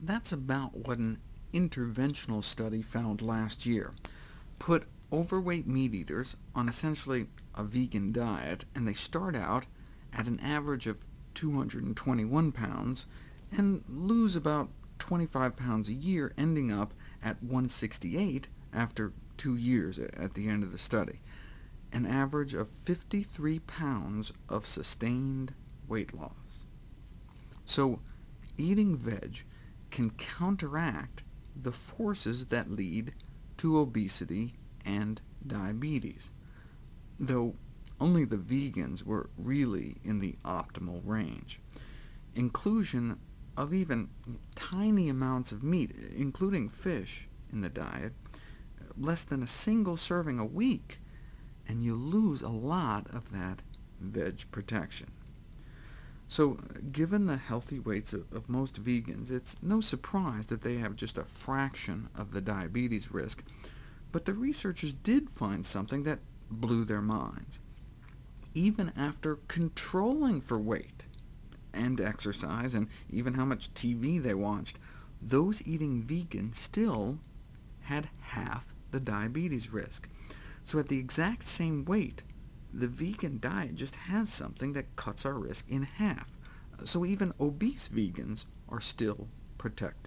that's about what an interventional study found last year. Put overweight meat eaters on essentially a vegan diet, and they start out at an average of 221 pounds, and lose about 25 pounds a year, ending up at 168 after two years at the end of the study, an average of 53 pounds of sustained weight loss. So eating veg can counteract the forces that lead to obesity and diabetes, though only the vegans were really in the optimal range. Inclusion of even tiny amounts of meat, including fish, in the diet, less than a single serving a week, and you lose a lot of that veg protection. So given the healthy weights of most vegans, it's no surprise that they have just a fraction of the diabetes risk, but the researchers did find something that blew their minds. Even after controlling for weight, and exercise, and even how much TV they watched, those eating vegan still had half the diabetes risk. So at the exact same weight, the vegan diet just has something that cuts our risk in half, so even obese vegans are still protected.